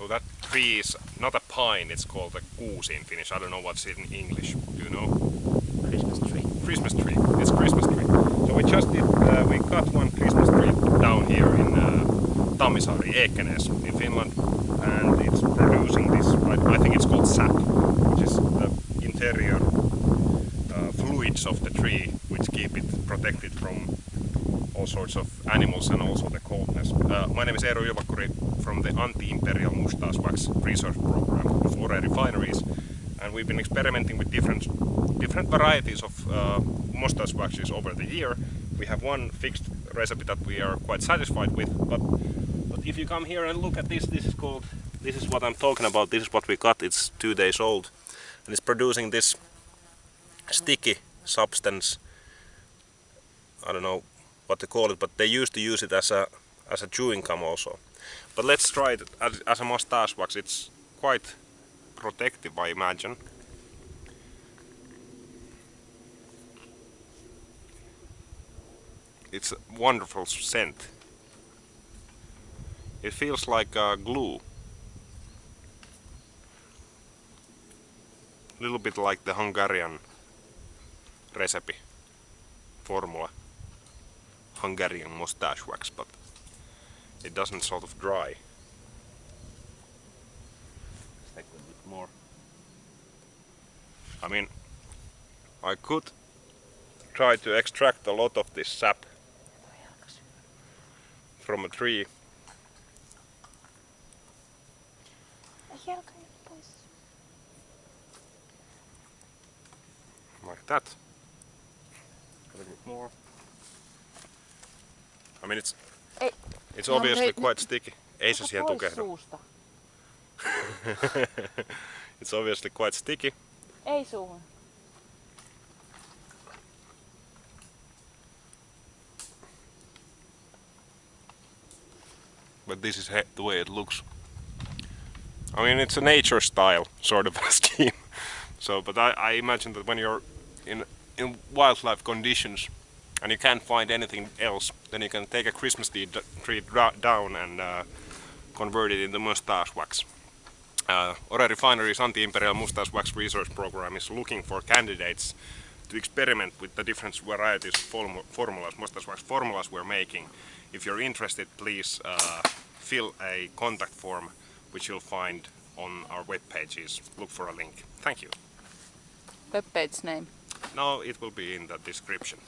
So that tree is not a pine, it's called a kuusi in Finnish. I don't know what's in English. Do you know? Christmas tree. Christmas tree. It's Christmas tree. So we just did, uh, we got one Christmas tree down here in uh, Tammisaari, Ekenäs in Finland. And it's producing this, I, I think it's called sap, which is the interior uh, fluids of the tree which keep it protected from all sorts of animals and also the coldness. Uh, my name is Eero Ylvakkuri from the Anti-Imperial Mustache Wax Research Program of Ore Refineries and we've been experimenting with different different varieties of uh, mustache waxes over the year. We have one fixed recipe that we are quite satisfied with, but, but if you come here and look at this, this is called, this is what I'm talking about, this is what we got, it's two days old and it's producing this sticky substance I don't know what to call it, but they used to use it as a as a chewing gum also. But let's try it as, as a mustache wax. It's quite protective, I imagine. It's a wonderful scent. It feels like uh, glue. A little bit like the Hungarian recipe formula. Hungarian mustache wax, but it doesn't sort of dry. Take a bit more. I mean, I could try to extract a lot of this sap from a tree. Like that. A little bit more. I mean it's Ei. it's obviously quite sticky. Ei se siihen tukehdu. it's obviously quite sticky. Ei suuhun. But this is the way it looks. I mean, it's a nature style sort of scheme. So, but I, I imagine that when you're in in wildlife conditions, and you can't find anything else, then you can take a Christmas tree down and uh, convert it into mustache wax. Uh, Ore Refinery's Anti-Imperial Mustache Wax Research Program is looking for candidates to experiment with the different varieties of formulas, mustache wax formulas we're making. If you're interested, please uh, fill a contact form which you'll find on our web pages. Look for a link. Thank you. Web page name? No, it will be in the description.